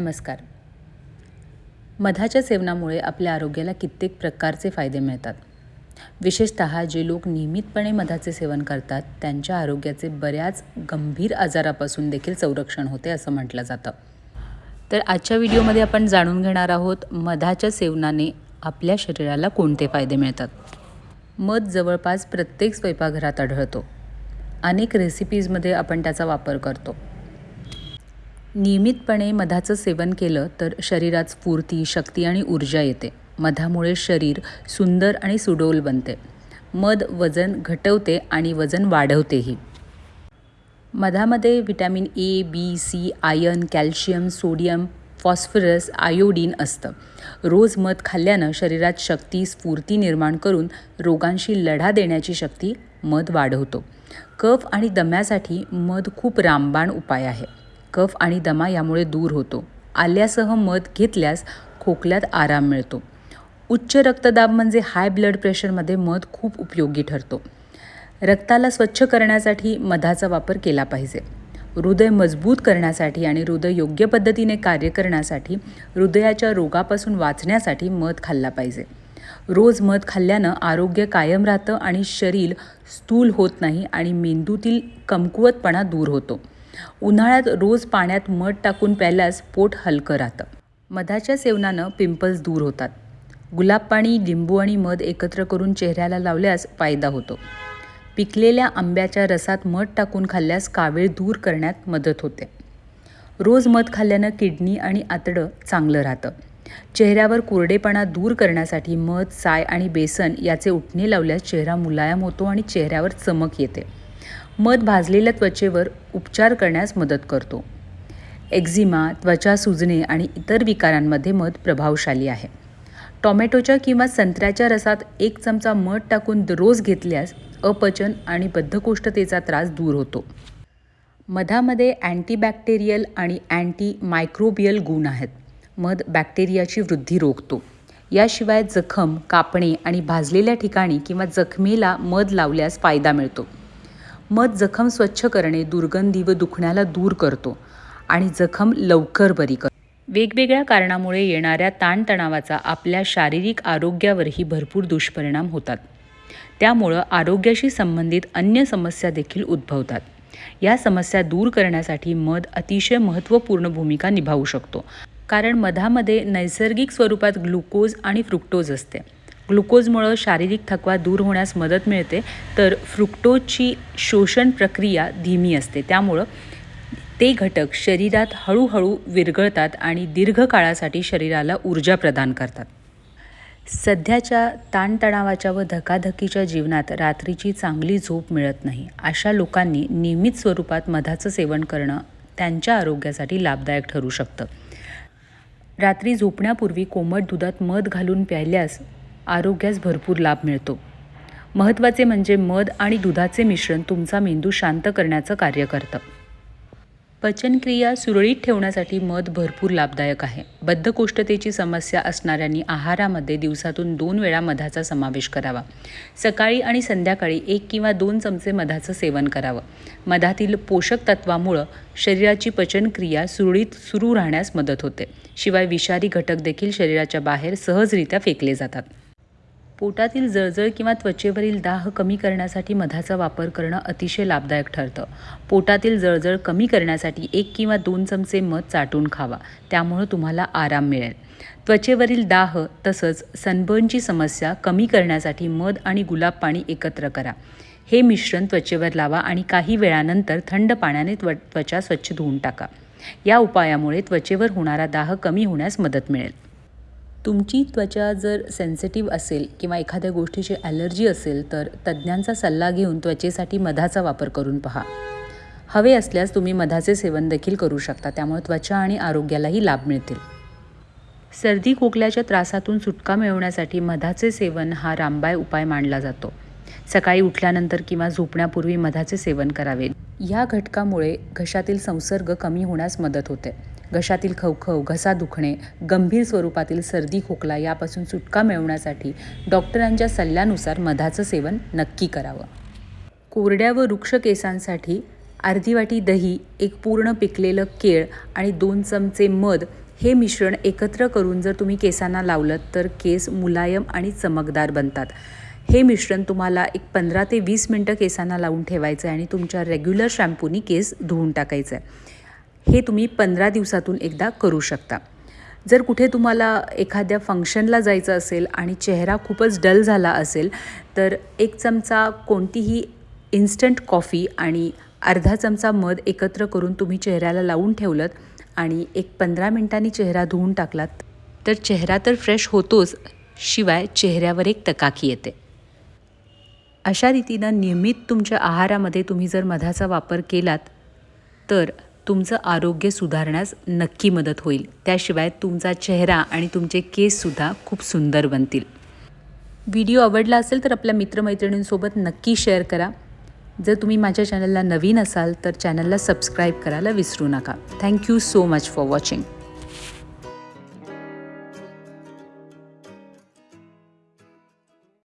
नमस्कार. मधाच्या सेवनामुळे आपल्या आरोग्याला कित्येक प्रकारचे फायदे मिळतात. विशेषत जे लोक नियमितपणे मधाचे सेवन करतात त्यांच्या आरोग्याचे बऱ्याच गंभीर आजारापासून देखील संरक्षण होते असं म्हटलं जातं. तर आजच्या व्हिडिओमध्ये आपण जाणून घेणार आहोत मधाच्या सेवनाने आपल्या शरीराला कोणते फायदे मिळतात? मध जवळपास प्रत्येक स्वयंपाकघरात आढळतो. अनेक रेसिपीजमध्ये आपण त्याचा वापर करतो. नियमितपणे मधाचं सेवन केलं तर शरीरात स्फूर्ती शक्ती आणि ऊर्जा येते. मधामुळे शरीर सुंदर आणि सुडोल बनते. मध वजन घटवते आणि वजन वाढवतेही. मधामध्ये vitamin A B C iron calcium sodium phosphorus iodine असतं. रोज मध खाल्ल्यानं शरीरात शक्ती स्फूर्ती निर्माण करून रोगांशी लढा देण्याची शक्ती मध वाढवतो. कफ आणि दम्यासाठी मध खूप रामबाण उपाय आहे. कफ आणि दमा यामुळे दूर होतो. आल्यासह मध घेतल्यास खोकल्यात आराम मिळतो. उच्च रक्तदाब म्हणजे हाय ब्लड प्रेशरमध्ये मध खूप उपयोगी ठरतो. रक्ताला स्वच्छ करण्यासाठी मधाचा वापर केला पाहिजे. हृदय मजबूत करण्यासाठी आणि हृदय योग्य पद्धतीने कार्य करण्यासाठी हृदयाच्या रोगापासून वाचण्यासाठी मध खाल्ला पाहिजे. रोज मध खाल्ल्यानं आरोग्य कायम राहतं आणि शरीर स्थूल होत नाही आणि मेंदूतील कमकुवतपणा दूर होतो. उन्हाळ्यात रोज पाण्यात मध टाकून प्यायल्यास पोट हलकं राहतं. मधाच्या सेवनानं पिंपल्स दूर होतात. गुलाब पाणी लिंबू आणि मध एकत्र करून चेहऱ्याला लावल्यास फायदा होतो. पिकलेल्या आंब्याच्या रसात मध टाकून खाल्ल्यास कावीळ दूर करण्यात मदत होते. रोज मध खाल्ल्यानं किडनी आणि आतडं चांगलं राहतं. चेहऱ्यावर कोरडेपणा दूर करण्यासाठी मध साय आणि बेसन याचे उठणे लावल्यास चेहरा मुलायम होतो आणि चेहऱ्यावर चमक येते. मध भाजलेल्या त्वचेवर उपचार करण्यास मदत करतो. एक्झिमा त्वचा सुजणे आणि इतर विकारांमध्ये मध प्रभावशाली आहे. टॉमॅटोच्या किंवा संत्र्याच्या रसात एक चमचा मध टाकून रोज घेतल्यास अपचन आणि बद्धकोष्ठतेचा त्रास दूर होतो. मधामध्ये अँटीबॅक्टेरियल आणि अँटी मायक्रोबियल गुण आहेत. मध बॅक्टेरियाची वृद्धी रोखतो. याशिवाय जखम कापणे आणि भाजलेल्या ठिकाणी किंवा जखमेला मध लावल्यास फायदा मिळतो. मध जखम स्वच्छ करणे दुर्गंधी व दुखण्याला दूर करतो आणि जखम लवकर बरी करतो वेगवेगळ्या कारणामुळे येणाऱ्या ताणतणावाचा आपल्या शारीरिक आरोग्यावरही भरपूर दुष्परिणाम होतात. त्यामुळं आरोग्याशी संबंधित अन्य समस्या देखील उद्भवतात. या समस्या दूर करण्यासाठी मध अतिशय महत्त्वपूर्ण भूमिका निभावू शकतो. कारण मधामध्ये नैसर्गिक स्वरूपात ग्लुकोज आणि फ्रुक्टोज असते. ग्लुकोजमुळं शारीरिक थकवा दूर होण्यास मदत मिळते तर फ्रुक्टोजची शोषण प्रक्रिया धीमी असते. त्यामुळं ते घटक शरीरात हळूहळू विरघळतात आणि दीर्घकाळासाठी शरीराला ऊर्जा प्रदान करतात. सध्याच्या ताणतणावाच्या व धकाधकीच्या जीवनात रात्रीची चांगली झोप मिळत नाही. अशा लोकांनी नियमित स्वरूपात मधाचं सेवन करणं त्यांच्या आरोग्यासाठी लाभदायक ठरू शकतं. रात्री झोपण्यापूर्वी कोमट दुधात मध घालून प्यायल्यास आरोग्यास भरपूर लाभ मिळतो. महत्त्वाचे म्हणजे मध आणि दुधाचे मिश्रण तुमचा मेंदू शांत करण्याचं कार्य करतं. पचनक्रिया सुरळीत ठेवण्यासाठी मध भरपूर लाभदायक आहे. बद्धकोष्ठतेची समस्या असणाऱ्यांनी आहारामध्ये दिवसातून दोन वेळा मधाचा समावेश करावा. सकाळी आणि संध्याकाळी एक किंवा दोन चमचे मधाचं सेवन करावं. मधातील पोषक तत्वामुळं शरीराची पचनक्रिया सुरळीत सुरू राहण्यास मदत होते. शिवाय विषारी घटक देखील शरीराच्या बाहेर सहजरित्या फेकले जातात. पोटातील जळजळ किंवा त्वचेवरील दाह कमी करण्यासाठी मधाचा वापर करणं अतिशय लाभदायक ठरतं. पोटातील जळजळ कमी करण्यासाठी एक किंवा दोन चमचे मध चाटून खावा. त्यामुळं तुम्हाला आराम मिळेल. त्वचेवरील दाह तसंच सनबर्नची समस्या कमी करण्यासाठी मध आणि गुलाब पाणी एकत्र करा. हे मिश्रण त्वचेवर लावा आणि काही वेळानंतर थंड पाण्याने त्व त्वचा स्वच्छ धुवून टाका. या उपायामुळे त्वचेवर होणारा दाह कमी होण्यास मदत मिळेल. तुमची त्वचा जर सेन्सिटिव्ह असेल किंवा एखाद्या गोष्टीची ॲलर्जी असेल तर तज्ज्ञांचा सल्ला घेऊन त्वचेसाठी मधाचा वापर करून पहा. हवे असल्यास तुम्ही मधाचे सेवन देखील करू शकता त्यामुळे त्वचा आणि आरोग्यालाही लाभ मिळतील. सर्दी खोकल्याच्या त्रासातून सुटका मिळवण्यासाठी मधाचे सेवन हा रामबाय उपाय मानला जातो. सकाळी उठल्यानंतर किंवा झोपण्यापूर्वी मधाचे सेवन करावे. या घटकामुळे घशातील संसर्ग कमी होण्यास मदत होते. घशातील खवखव घसा दुखणे गंभीर स्वरूपातील सर्दी खोकला यापासून सुटका मिळवण्यासाठी डॉक्टरांच्या सल्ल्यानुसार मधाचं सेवन नक्की करावं. कोरड्या व वृक्ष केसांसाठी अर्धी वाटी दही एक पूर्ण पिकलेलं केळ आणि दोन चमचे मध हे मिश्रण एकत्र करून जर तुम्ही केसांना लावलं तर केस मुलायम आणि चमकदार बनतात. हे मिश्रण तुम्हाला एक पंधरा ते वीस मिनटं केसांना लावून ठेवायचं आहे आणि तुमच्या रेग्युलर शॅम्पूनी केस धुवून टाकायचं आहे हे तुम्ही पंधरा दिवसातून एकदा करू शकता. जर कुठे तुम्हाला एखाद्या फंक्शनला जायचं असेल आणि चेहरा खूपच डल झाला असेल तर एक चमचा कोणतीही इन्स्टंट कॉफी आणि अर्धा चमचा मध एकत्र करून तुम्ही चेहऱ्याला लावून ठेवलं आणि एक पंधरा मिनटांनी चेहरा धुवून टाकलात तर चेहरा तर फ्रेश होतोच शिवाय चेहऱ्यावर एक तकाकी येते. अशा रीतीनं नियमित तुमच्या आहारामध्ये तुम्ही जर मधाचा वापर केलात तर तुमचं आरोग्य सुधारण्यास नक्की मदत होईल. त्याशिवाय तुमचा चेहरा आणि तुमचे केससुद्धा खूप सुंदर बनतील. व्हिडिओ आवडला असेल तर आपल्या मित्रमैत्रिणींसोबत नक्की शेअर करा. जर तुम्ही माझ्या चॅनलला नवीन असाल तर चॅनलला सबस्क्राईब करायला विसरू नका. Thank you so much for watching.